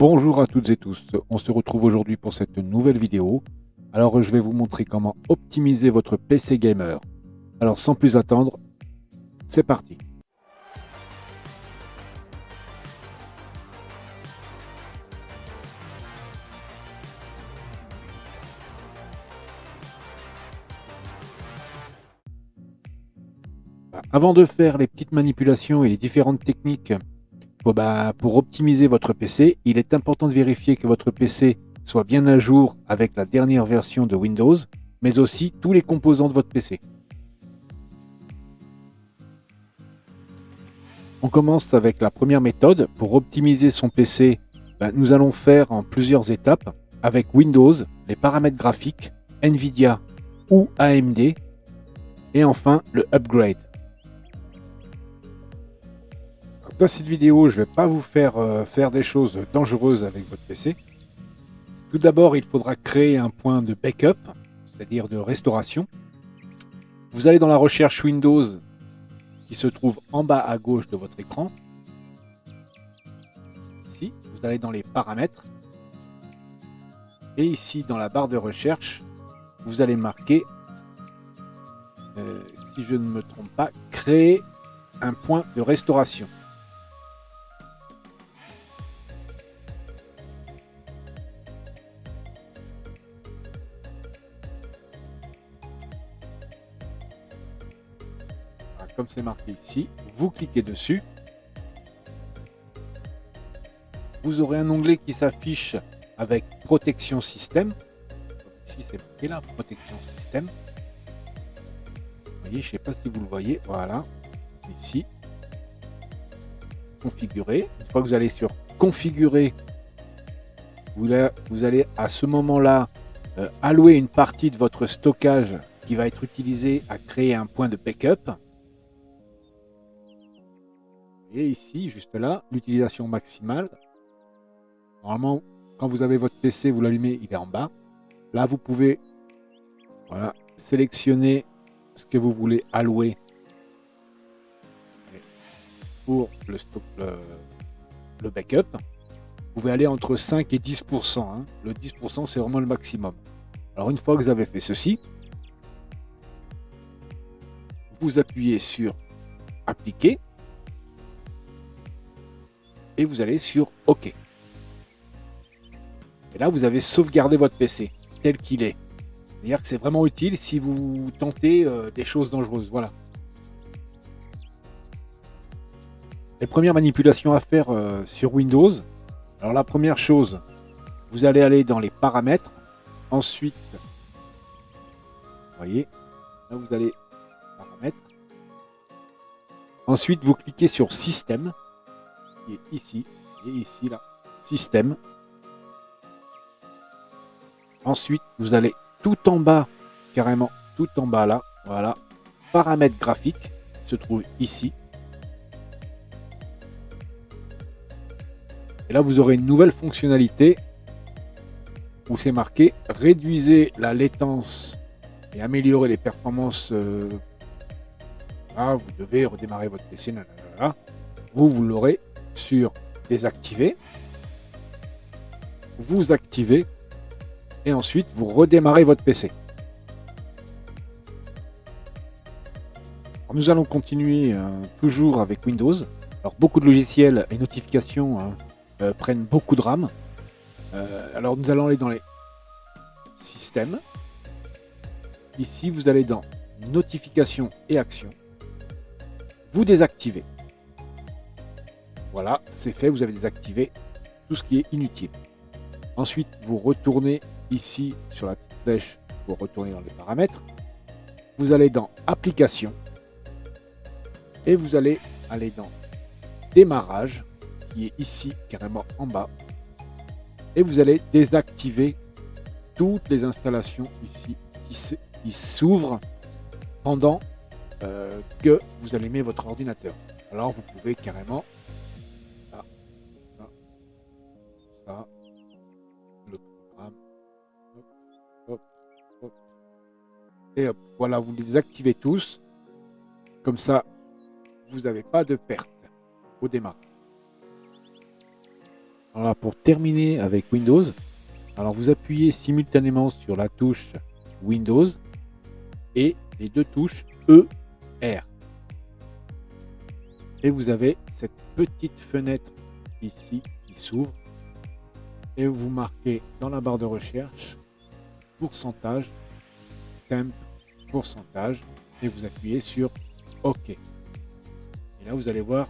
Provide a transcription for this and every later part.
Bonjour à toutes et tous, on se retrouve aujourd'hui pour cette nouvelle vidéo. Alors je vais vous montrer comment optimiser votre PC gamer. Alors sans plus attendre, c'est parti Avant de faire les petites manipulations et les différentes techniques bah, pour optimiser votre PC, il est important de vérifier que votre PC soit bien à jour avec la dernière version de Windows, mais aussi tous les composants de votre PC. On commence avec la première méthode. Pour optimiser son PC, bah, nous allons faire en plusieurs étapes avec Windows, les paramètres graphiques, Nvidia ou AMD, et enfin le upgrade. Dans cette vidéo, je ne vais pas vous faire euh, faire des choses dangereuses avec votre PC. Tout d'abord, il faudra créer un point de backup, c'est-à-dire de restauration. Vous allez dans la recherche Windows qui se trouve en bas à gauche de votre écran. Ici, vous allez dans les paramètres. Et ici, dans la barre de recherche, vous allez marquer, euh, si je ne me trompe pas, créer un point de restauration. Comme c'est marqué ici, vous cliquez dessus. Vous aurez un onglet qui s'affiche avec protection système. ici, c'est marqué là, protection système. Vous voyez, je ne sais pas si vous le voyez. Voilà, ici. Configurer. Une fois que vous allez sur configurer, vous allez à ce moment-là euh, allouer une partie de votre stockage qui va être utilisé à créer un point de backup. Et ici, juste là, l'utilisation maximale. Normalement, quand vous avez votre PC, vous l'allumez, il est en bas. Là, vous pouvez sélectionner ce que vous voulez allouer pour le, backup. Vous pouvez aller entre 5 et 10%. Hein. Le 10%, c'est vraiment le maximum. Alors, une fois que vous avez fait ceci, vous appuyez sur Appliquer vous allez sur OK. Et là, vous avez sauvegardé votre PC tel qu'il est. C'est-à-dire que c'est vraiment utile si vous tentez euh, des choses dangereuses. Voilà. Les premières manipulations à faire euh, sur Windows. Alors la première chose, vous allez aller dans les paramètres. Ensuite, vous voyez, vous allez paramètres. Ensuite, vous cliquez sur système ici et ici là, système. Ensuite, vous allez tout en bas, carrément tout en bas là, voilà, paramètres graphiques se trouve ici. Et là, vous aurez une nouvelle fonctionnalité où c'est marqué réduisez la latence et améliorer les performances. Euh, vous devez redémarrer votre PC. Vous, vous l'aurez sur désactiver, vous activez et ensuite vous redémarrez votre PC. nous allons continuer euh, toujours avec Windows. Alors beaucoup de logiciels et notifications hein, euh, prennent beaucoup de RAM. Euh, alors nous allons aller dans les systèmes. Ici vous allez dans notifications et actions. Vous désactivez. Voilà, c'est fait, vous avez désactivé tout ce qui est inutile. Ensuite, vous retournez ici sur la petite flèche pour retourner dans les paramètres. Vous allez dans Applications et vous allez aller dans Démarrage qui est ici carrément en bas. Et vous allez désactiver toutes les installations ici qui s'ouvrent pendant euh, que vous allumez votre ordinateur. Alors vous pouvez carrément le programme. Et voilà, vous les activez tous. Comme ça, vous n'avez pas de perte au démarrage. Alors pour terminer avec Windows, alors vous appuyez simultanément sur la touche Windows et les deux touches E, R. Et vous avez cette petite fenêtre ici qui s'ouvre et vous marquez dans la barre de recherche pourcentage, temp, pourcentage et vous appuyez sur OK. Et là vous allez voir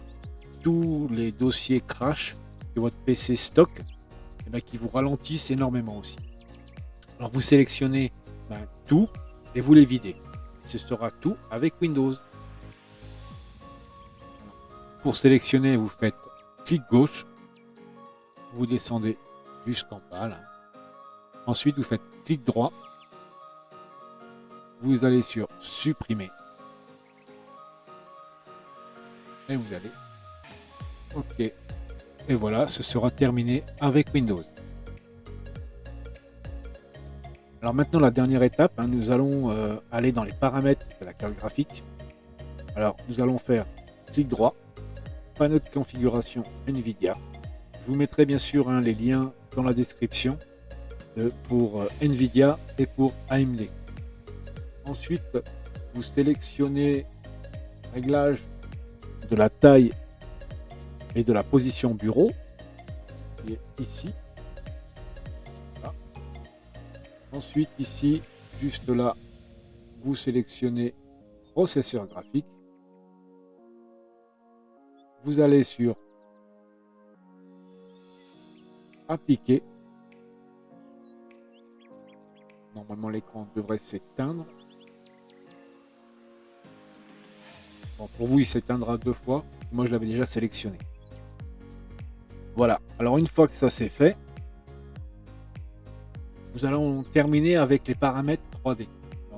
tous les dossiers crash que votre PC stocke et eh ben, qui vous ralentissent énormément aussi. Alors vous sélectionnez ben, tout et vous les videz. Ce sera tout avec Windows. Pour sélectionner, vous faites clic gauche, vous descendez jusqu'en bas. Ensuite, vous faites clic droit, vous allez sur supprimer et vous allez OK. Et voilà, ce sera terminé avec Windows. Alors maintenant, la dernière étape, hein, nous allons euh, aller dans les paramètres de la carte graphique. Alors, nous allons faire clic droit, panneau de configuration NVIDIA. Je vous mettrai bien sûr hein, les liens dans la description euh, pour euh, NVIDIA et pour AMD. Ensuite, vous sélectionnez réglage de la taille et de la position bureau, qui est ici. Ensuite, ici, juste là, vous sélectionnez processeur graphique. Vous allez sur appliquer. Normalement, l'écran devrait s'éteindre. Bon, pour vous, il s'éteindra deux fois. Moi, je l'avais déjà sélectionné. Voilà. Alors, une fois que ça c'est fait, nous allons terminer avec les paramètres 3D.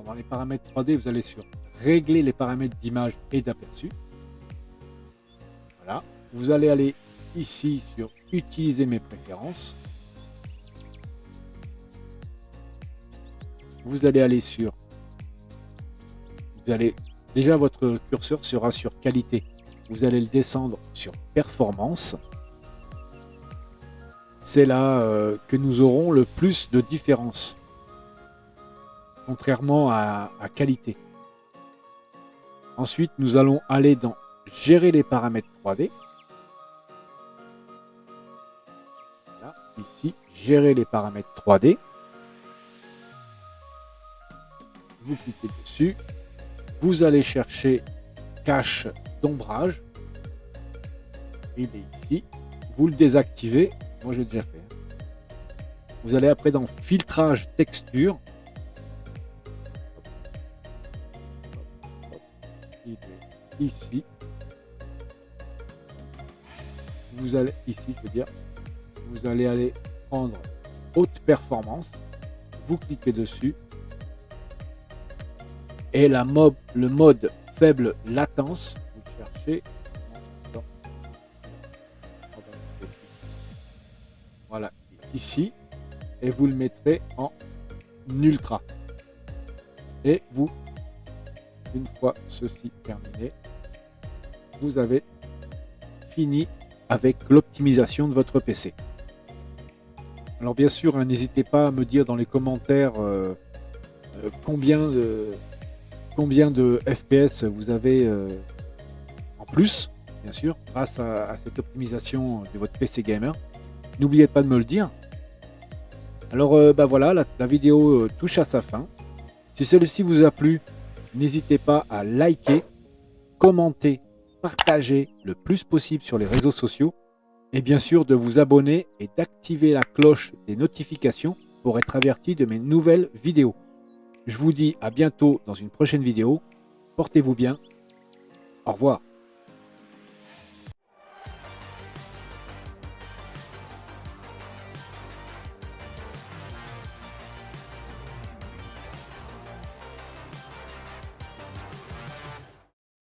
dans les paramètres 3D, vous allez sur régler les paramètres d'image et d'aperçu. Voilà. Vous allez aller ici sur utiliser mes préférences. Vous allez aller sur vous allez déjà votre curseur sera sur qualité. Vous allez le descendre sur performance c'est là euh, que nous aurons le plus de différence, contrairement à, qualité. Ensuite, nous allons aller dans Gérer les paramètres 3D. Ici, Gérer les paramètres 3D. Vous cliquez dessus. Vous allez chercher Cache d'ombrage. Il est ici. Vous le désactivez moi, j'ai déjà fait. Vous allez après dans filtrage texture. ici. Vous allez ici, je veux dire, vous allez aller prendre haute performance. Vous cliquez dessus. Et la le mode faible latence, vous cherchez Voilà, ici. Et vous le mettrez en ultra. Et vous, une fois ceci terminé, vous avez fini avec l'optimisation de votre PC. Alors bien sûr, hein, n'hésitez pas à me dire dans les commentaires euh, euh, combien, de, combien de FPS vous avez euh, en plus, bien sûr, grâce à cette optimisation de votre PC gamer. N'oubliez pas de me le dire. Alors euh, bah voilà, la, vidéo touche à sa fin. Si celle-ci vous a plu, n'hésitez pas à liker, commenter, partager le plus possible sur les réseaux sociaux et bien sûr de vous abonner et d'activer la cloche des notifications pour être averti de mes nouvelles vidéos. Je vous dis à bientôt dans une prochaine vidéo. Portez-vous bien. Au revoir.